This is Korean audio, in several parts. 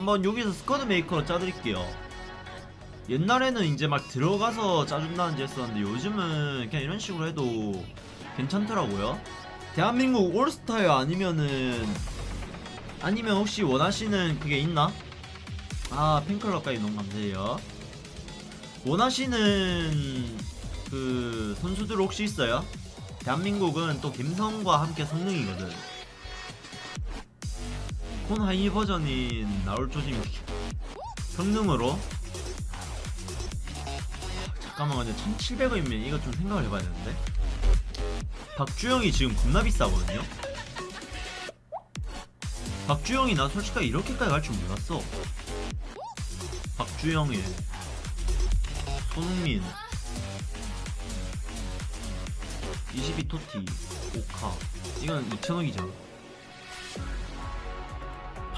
한번 여기서 squad maker로 짜드릴게요 옛날에는 이제 막 들어가서 짜준다는지 했었는데 요즘은 그냥 이런 식으로 해도 괜찮더라고요 대한민국 올스타요 아니면은 아니면 혹시 원하시는 그게 있나? 아 팬클럽까지 너무 감사해요 원하시는 그 선수들 혹시 있어요? 대한민국은 또 감성과 함께 성능이거든 콘 하이 버전인 나올 조짐 성능으로. 잠깐만 근데 1700원이면 이거 좀 생각을 해봐야 되는데. 박주영이 지금 겁나 비싸거든요? 박주영이 나 솔직하게 이렇게까지 갈 줄 몰랐어. 박주영이 손흥민. 22토티 오카. 이건 2천억이잖아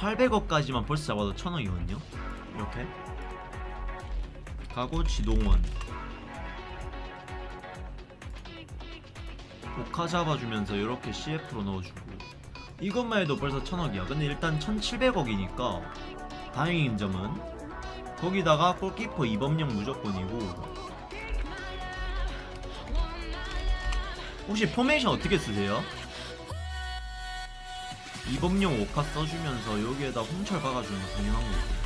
800억까지만 벌써 잡아도 1000억이거든요? 이렇게? 가고 지동원. 오카 잡아주면서 이렇게 CF로 넣어주고. 이것만 해도 벌써 1000억이야. 근데 일단 1700억이니까 다행인 점은 거기다가 골키퍼 이범령 무조건이고. 혹시 포메이션 어떻게 쓰세요? 이범용 오카 써주면서 여기에다 홍철 박아주는 거 당연한 거고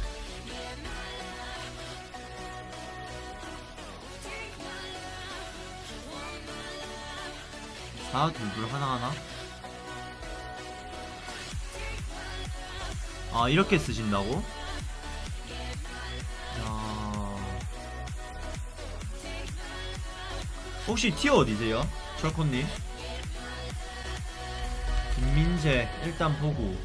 사 둘둘 하나하나 아 이렇게 쓰신다고? 야... 혹시 티어 어디세요? 철코님 김민재 일단 보고.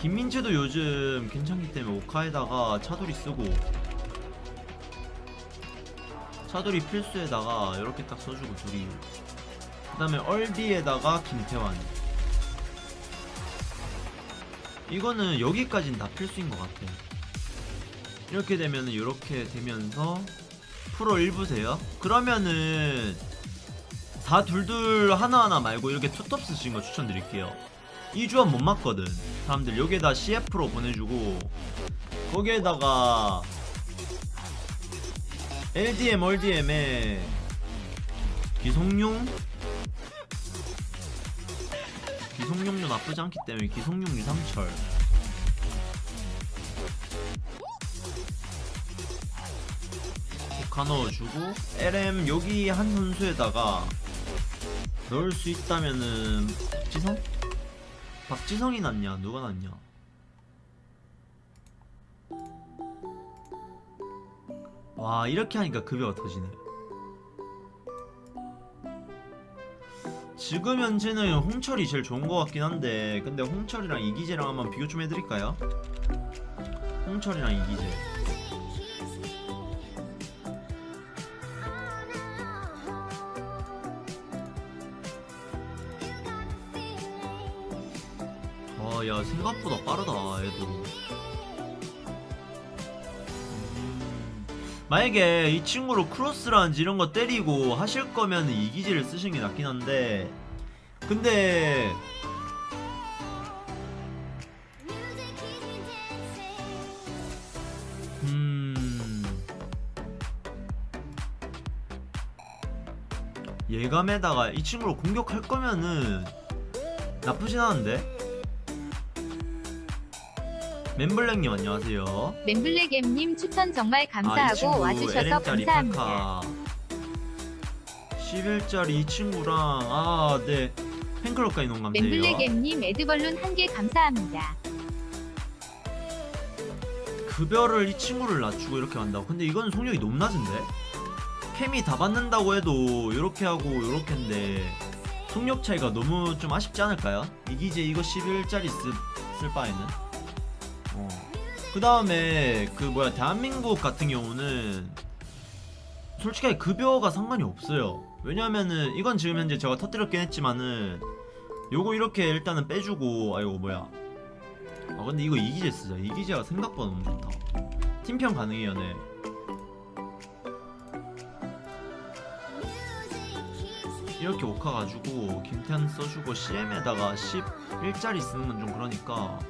김민재도 요즘 괜찮기 때문에 오카에다가 차돌이 쓰고. 차돌이 필수에다가 이렇게 딱 써주고 둘이. 그 다음에 얼비에다가 김태환. 이거는 여기까지는 다 필수인 것 같아. 이렇게 되면은 이렇게 되면서 프로 1부세요? 그러면은 다 둘둘 하나하나 말고 이렇게 투톱 쓰신 거 추천드릴게요. 이 조합 못 맞거든. 사람들 여기에다 CF로 보내주고 거기에다가 LDM, RDM에 기성용? 기성용도 나쁘지 않기 때문에 기성용 유상철. 가 넣어주고 LM 여기 한 선수에다가 넣을 수 있다면은 박지성? 박지성이 낫냐 누가 낫냐 와 이렇게 하니까 급여가 터지네 지금 현재는 홍철이 제일 좋은 것 같긴 한데 근데 홍철이랑 이기재랑 한번 비교 좀 해드릴까요? 홍철이랑 이기재 야 생각보다 빠르다 애도. 음, 만약에 이 친구로 크로스라든지 이런 거 때리고 하실 거면 이기지를 쓰시는 게 낫긴 한데. 근데 음. 예감에다가 이 친구로 공격할 거면은 나쁘진 않은데 멤블랙님 안녕하세요 멤블랙엠님 추천 정말 감사하고 와주셔서 감사합니다. 11짜리 이 친구랑 아 네 팬클럽까지 너무 감사해요 멤블랙엠님 에드벌룬 한 개 감사합니다. 급여를 이 친구를 낮추고 이렇게 한다고 근데 이건 속력이 너무 낮은데 캠이 다 받는다고 해도 이렇게 하고 이렇게인데 속력 차이가 너무 좀 아쉽지 않을까요? 이기재 이거 11짜리 쓸, 쓸 바에는 어. 그 다음에 그 뭐야 대한민국 같은 경우는 솔직하게 급여가 상관이 없어요. 왜냐면은 이건 지금 현재 제가 터뜨렸긴 했지만은 요거 이렇게 일단은 빼주고 아이고 뭐야. 아 근데 이거 이기재 쓰자. 이기재가 생각보다 너무 좋다. 팀평 가능해요 네. 이렇게 오카 가지고 김태환 써주고 CM에다가 11짜리 쓰는 건 좀 그러니까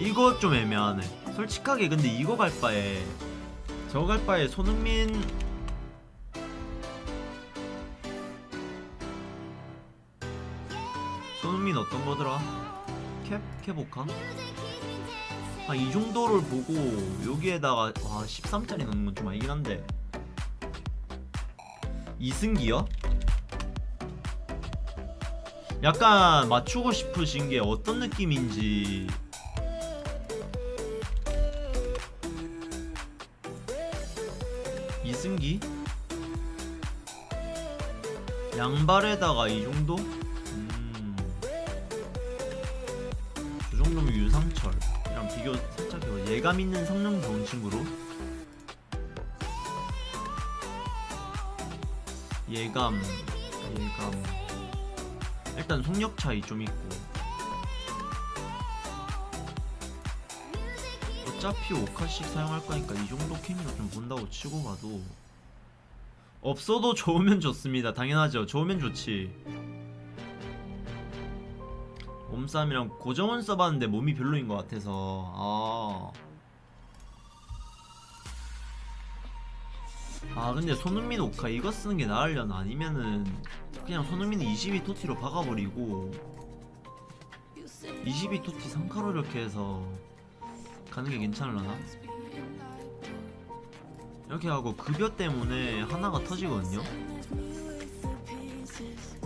이거 좀 애매하네 솔직하게 근데 이거 갈 바에 저거 갈 바에 손흥민 손흥민 어떤 거더라? 캡? 캡 오카? 아 이 정도를 보고 여기에다가 와 13짜리 넣는 건 좀 아니긴 한데 이승기요? 약간 맞추고 싶으신 게 어떤 느낌인지 이승기? 양발에다가 이 정도? 음. 저 정도면 유상철이랑 비교 살짝. 예감 있는 성능 좋은 친구로 예감 예감 일단 속력 차이 좀 있고 어차피 5카씩 사용할 거니까 이 정도 캠이가 좀 본다고 치고 봐도. 없어도 좋으면 좋습니다. 당연하죠. 좋으면 좋지. 몸싸움이랑 고정은 써봤는데 몸이 별로인 것 같아서. 아. 아 근데 손흥민 오카 이거 쓰는 게 나으려나? 아니면은 그냥 손흥민 22 토티로 박아버리고 22 토티 3카로 이렇게 해서 가는 게 괜찮을라나? 이렇게 하고 급여 때문에 하나가 터지거든요?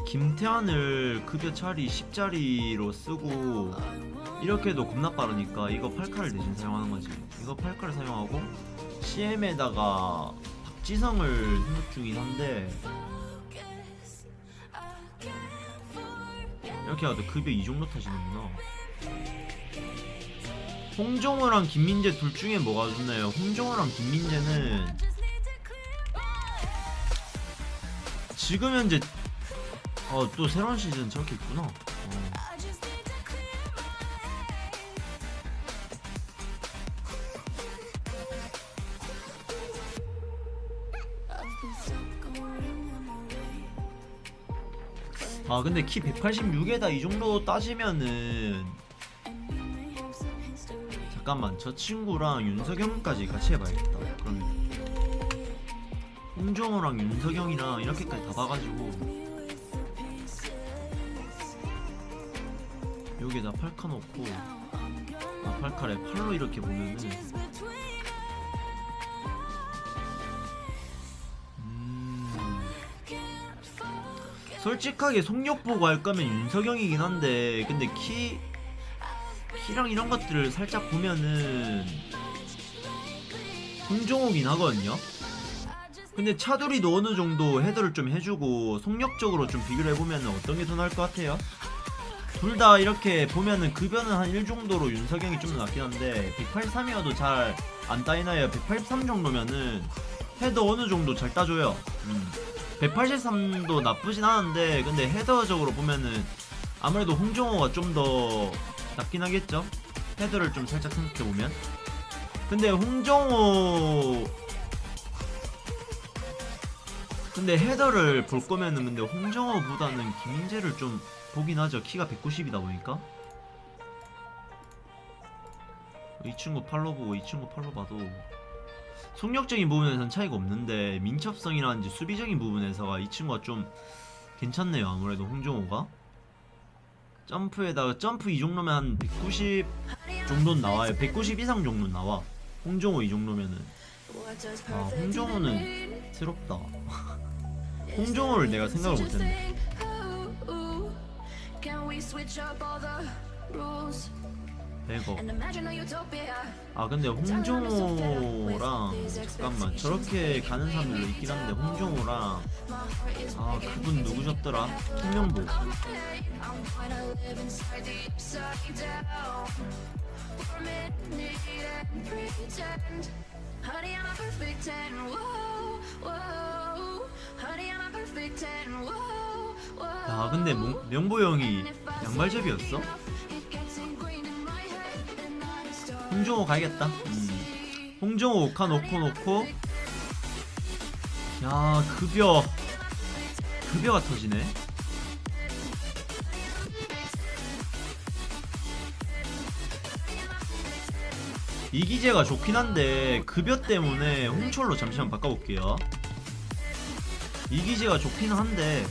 김태환을 급여 차리 10짜리로 쓰고 이렇게 해도 겁나 빠르니까 이거 8카를 대신 사용하는 거지 이거 8카를 사용하고 CM에다가 박지성을 생각 중이긴 한데 이렇게 해도 급여 이 정도 타시는구나 홍정호랑 김민재 둘 중에 뭐가 좋나요? 홍정호랑 김민재는 지금 현재 어 또 새로운 시즌 저렇게 있구나 어. 아 근데 키 186에다 이 정도 따지면은 잠깐만 저 친구랑 윤석영까지 같이 해봐야겠다. 그러면 홍정호랑 윤석영이랑 이렇게까지 다 봐가지고 여기에다 팔카 넣고 아 팔카래. 팔로 이렇게 보면은. 음. 솔직하게 속력 보고 할 거면 윤석영이긴 한데 근데 키 키랑 이런 것들을 살짝 보면은 홍종호긴 하거든요. 근데 차두리도 어느 정도 헤더를 좀 해주고 속력적으로 좀 비교를 해보면은 어떤 게 더 나을 것 같아요? 둘 다 이렇게 보면은 급여는 한 1 정도로 윤석영이 좀더 낫긴 한데 183이어도 잘 안 따이나요? 183 정도면은 헤더 어느 정도 잘 따줘요. 음. 183도 나쁘진 않은데 근데 헤더적으로 보면은 아무래도 홍정호가 좀 더 낫긴 하겠죠? 헤더를 좀 살짝 생각해보면. 근데 홍정호 근데 헤더를 볼 거면은 근데 홍정호보다는 김민재를 좀 보긴 하죠. 키가 190이다 보니까. 이 친구 팔로 보고 이 친구 팔로 봐도 속력적인 부분에선 차이가 없는데 민첩성이라든지 수비적인 부분에서가 이 친구가 좀 괜찮네요 아무래도 홍정호가 점프에다가 점프 이 정도면 한 190 정도는 나와요. 190 이상 정도는 나와. 홍정호 이 정도면은. 아 홍정호는 새롭다. 홍정호를 내가 생각을 못했네 배거 아 근데 홍정호랑 잠깐만 저렇게 가는 사람들도 있긴 한데 홍정호랑 아 그분 누구셨더라? 김명보. 야 근데 몽- 명보 형이 양말잡이였어? 홍정호 가야겠다. 음. 홍정호 오카 놓고 놓고. 야 급여 급여가 터지네. 이기재가 좋긴 한데 급여 때문에 홍철로 잠시만 바꿔볼게요 이기재가 좋긴 한데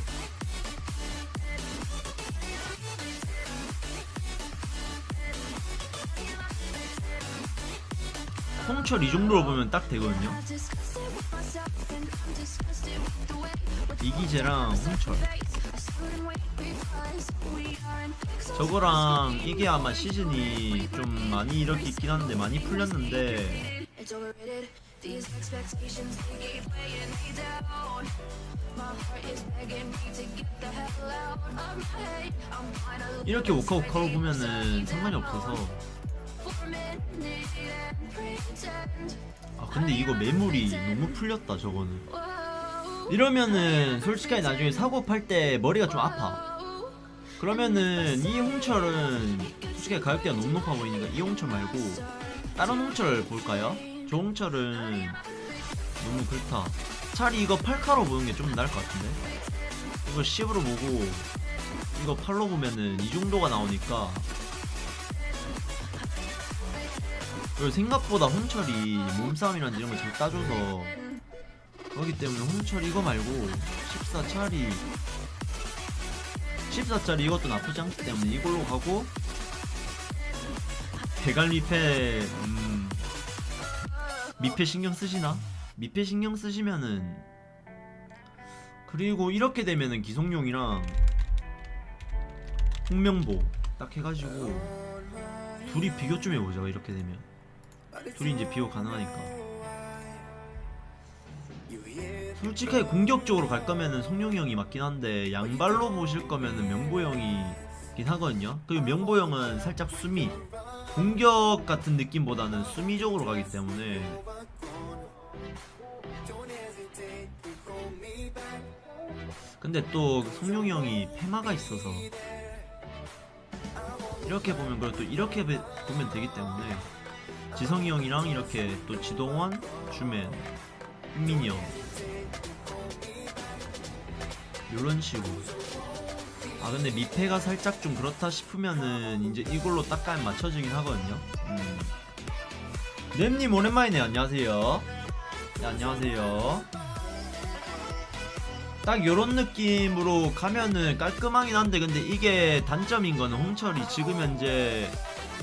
홍철 이 정도로 보면 딱 되거든요 이기재랑 홍철 저거랑 이게 아마 시즌이 좀 많이 이렇게 있긴 한데 많이 풀렸는데 이렇게 오카오카로 보면은 상관이 없어서 아 근데 이거 매물이 너무 풀렸다 저거는. 이러면은 솔직하게 나중에 사고 팔 때 머리가 좀 아파. 그러면은 이 홍철은 솔직히 가격대가 너무 높아 보이니까 이 홍철 말고 다른 홍철 볼까요? 저 홍철은 너무 그렇다. 차라리 이거 8카로 보는 게 좀 나을 것 같은데? 이거 10으로 보고 이거 8로 보면은 이 정도가 나오니까 생각보다 홍철이 몸싸움이란 이런 걸잘 따줘서 그렇기 때문에 홍철 이거 말고 14 차리 14짜리 이것도 나쁘지 않기 때문에 이걸로 가고 대갈 미패 음, 미패 신경 쓰시나? 미패 신경 쓰시면은 그리고 이렇게 되면은 기성용이랑 홍명보 딱 해가지고 둘이 비교 좀 해보자 이렇게 되면 둘이 이제 비교 가능하니까. 솔직하게 공격적으로 갈 거면은 성룡이 형이 맞긴 한데 양발로 보실 거면은 명보 형이긴 하거든요. 그리고 명보 형은 살짝 수미 공격 같은 느낌보다는 수미적으로 가기 때문에. 근데 또 성룡이 형이 페마가 있어서 이렇게 보면 또 이렇게 배- 보면 되기 때문에 지성이 형이랑 이렇게 또 지동원, 주맨, 흥민이 형. 요런 식으로. 아 근데 미패가 살짝 좀 그렇다 싶으면은 이제 이걸로 딱깔 맞춰지긴 하거든요. 음. 램님 오랜만이네. 안녕하세요. 네, 안녕하세요. 딱 요런 느낌으로 가면은 깔끔하긴 한데 근데 이게 단점인 거는 홍철이 지금 현재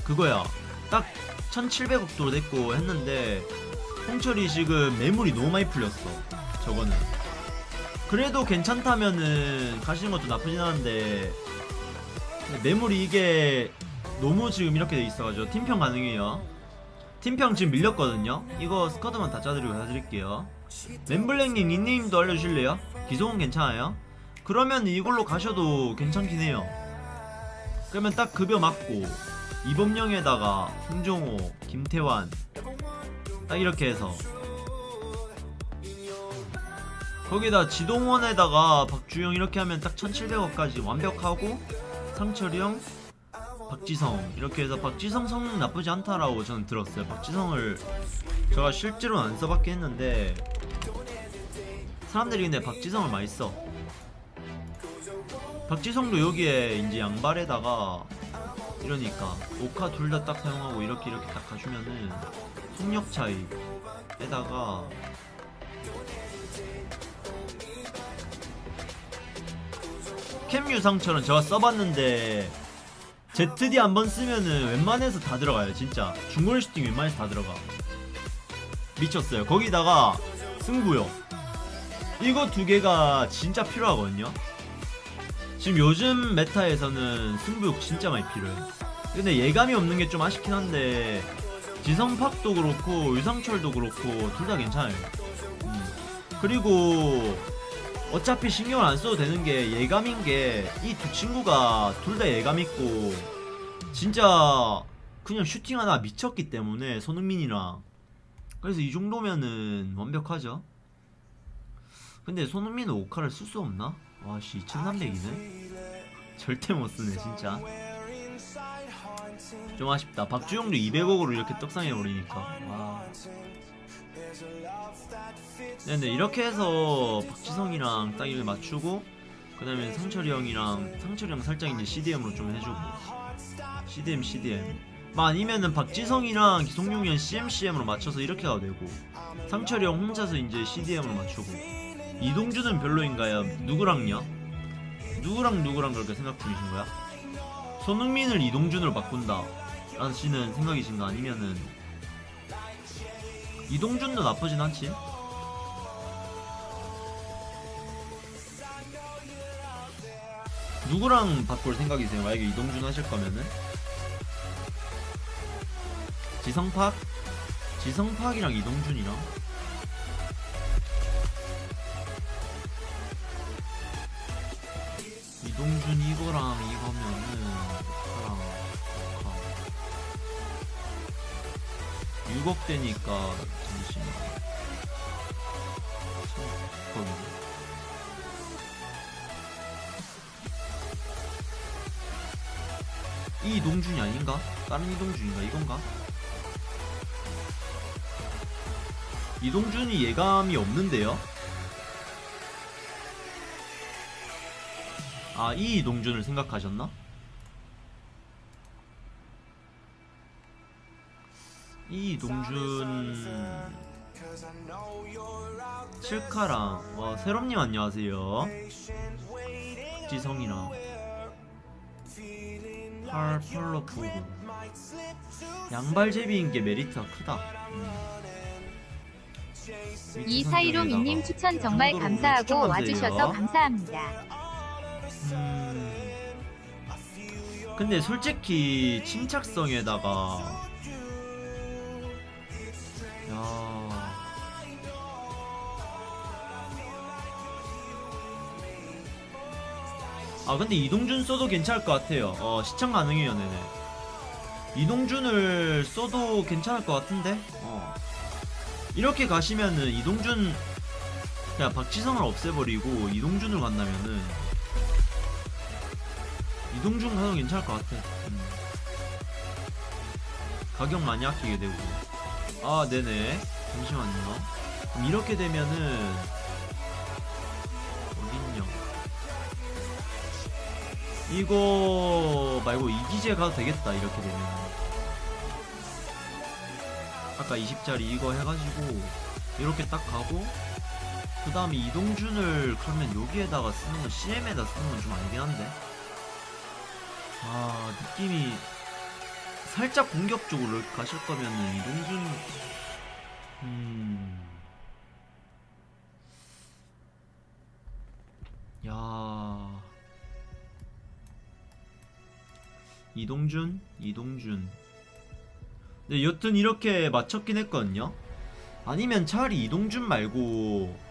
그거야. 딱 1700억도 됐고 했는데 홍철이 지금 매물이 너무 많이 풀렸어 저거는. 그래도 괜찮다면은 가시는 것도 나쁘진 않은데 매물이 이게 너무 지금 이렇게 돼 있어가지고 팀평 가능해요. 팀평 지금 밀렸거든요. 이거 스쿼드만 다 짜드리고 해드릴게요. 멤블랭님 닉네임도 알려주실래요? 기성은 괜찮아요? 그러면 이걸로 가셔도 괜찮긴 해요. 그러면 딱 급여 맞고 이범영에다가 홍종호, 김태환 딱 이렇게 해서 거기다 지동원에다가 박주영 이렇게 하면 딱 1700억까지 완벽하고 상철이 형, 박지성 이렇게 해서 박지성 성능 나쁘지 않다라고 저는 들었어요. 박지성을 제가 실제로는 안 써봤긴 했는데 사람들이 근데 박지성을 많이 써. 박지성도 여기에 이제 양발에다가 이러니까 오카 둘 다 딱 사용하고 이렇게 이렇게 딱 가주면은 속력 차이에다가 캠 유상처럼 제가 써봤는데 ZD 한 번 쓰면은 웬만해서 다 들어가요 진짜. 중거리 슈팅 웬만해서 다 들어가. 미쳤어요. 거기다가 승부요 이거 두 개가 진짜 필요하거든요 지금 요즘 메타에서는 승부욕 진짜 많이 필요해 근데 예감이 없는 게 좀 아쉽긴 한데 지성팍도 그렇고 유상철도 그렇고 둘 다 괜찮아요 음. 그리고 어차피 신경을 안 써도 되는 게 예감인 게 이 두 친구가 둘 다 예감 있고 진짜 그냥 슈팅 하나 미쳤기 때문에 손흥민이랑 그래서 이 정도면은 완벽하죠 근데 손흥민은 오카를 쓸 수 없나? 와씨 2300이네? 절대 못 쓰네 진짜. 좀 아쉽다. 박주영도 200억으로 이렇게 떡상해버리니까. 와. 네, 근데 이렇게 해서 박지성이랑 딱 이를 맞추고 그 다음에 상철이 형이랑 상철이 형 살짝 이제 CDM으로 좀 해주고. CDM CDM 뭐 아니면은 박지성이랑 기성용이랑 CMCM으로 맞춰서 이렇게 가도 되고 상철이 형 혼자서 이제 CDM으로 맞추고 이동준은 별로인가요? 누구랑요? 누구랑 누구랑 그렇게 생각 중이신 거야? 손흥민을 이동준으로 바꾼다 라시는 생각이신가 아니면은 이동준도 나쁘진 않지 누구랑 바꿀 생각이세요? 만약에 이동준 하실 거면은 지성팍? 지성팍이랑 이동준이랑 이동준 이거랑 이거면은 좋다랑 좋다 6억 되니까 잠시만 거기 이 이동준이 아닌가? 다른 이동준인가? 이건가? 이동준이 예감이 없는데요? 아, 이 이동준을 생각하셨나? 이 이동준 칠카랑 와 세롬님 안녕하세요 지성이랑 팔 펄러 부고 양발제비인 게 메리트가 크다 음. 이 사이로 민님 추천 정말 감사하고 와주셔서. 감사합니다. 음. 근데 솔직히 침착성에다가 야. 아 근데 이동준 써도 괜찮을 것 같아요. 어 시청 가능해요 네네 이동준을 써도 괜찮을 것 같은데? 어. 이렇게 가시면은 이동준 그냥 박지성을 없애버리고 이동준을 간다면은 이동준 가도 괜찮을 것 같아. 음. 가격 많이 아끼게 되고. 아, 네네. 잠시만요. 그럼 이렇게 되면은 어딨냐? 이거 말고 이기재 가도 되겠다. 이렇게 되면. 아까 20짜리 이거 해가지고 이렇게 딱 가고 그 다음에 이동준을 그러면 여기에다가 쓰는 건 CM에다 쓰는 건 좀 아니긴 한데. 아 느낌이 살짝 공격적으로 가실 거면은 이동준 음. 야. 이동준? 이동준. 네, 여튼 이렇게 맞췄긴 했거든요. 아니면 차라리 이동준 말고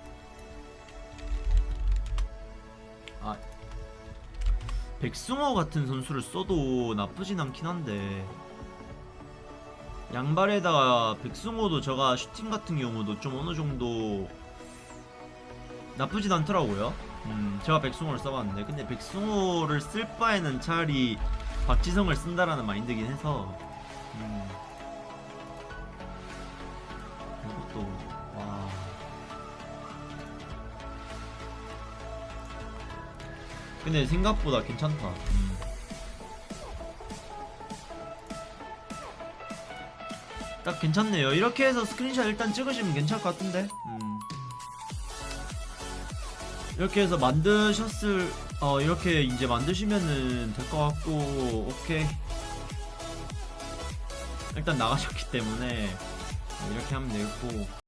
백승호 같은 선수를 써도 나쁘진 않긴 한데. 양발에다가 백승호도 제가 슈팅 같은 경우도 좀 어느 정도 나쁘진 않더라고요. 음, 제가 백승호를 써봤는데. 근데 백승호를 쓸 바에는 차라리 박지성을 쓴다라는 마인드긴 해서. 음, 이것도 근데 생각보다 괜찮다. 음. 딱 괜찮네요. 이렇게 해서 스크린샷 일단 찍으시면 괜찮을 것 같은데. 음. 이렇게 해서 만드셨을 어 이렇게 이제 만드시면은 될 것 같고 오케이. 일단 나가셨기 때문에 이렇게 하면 되고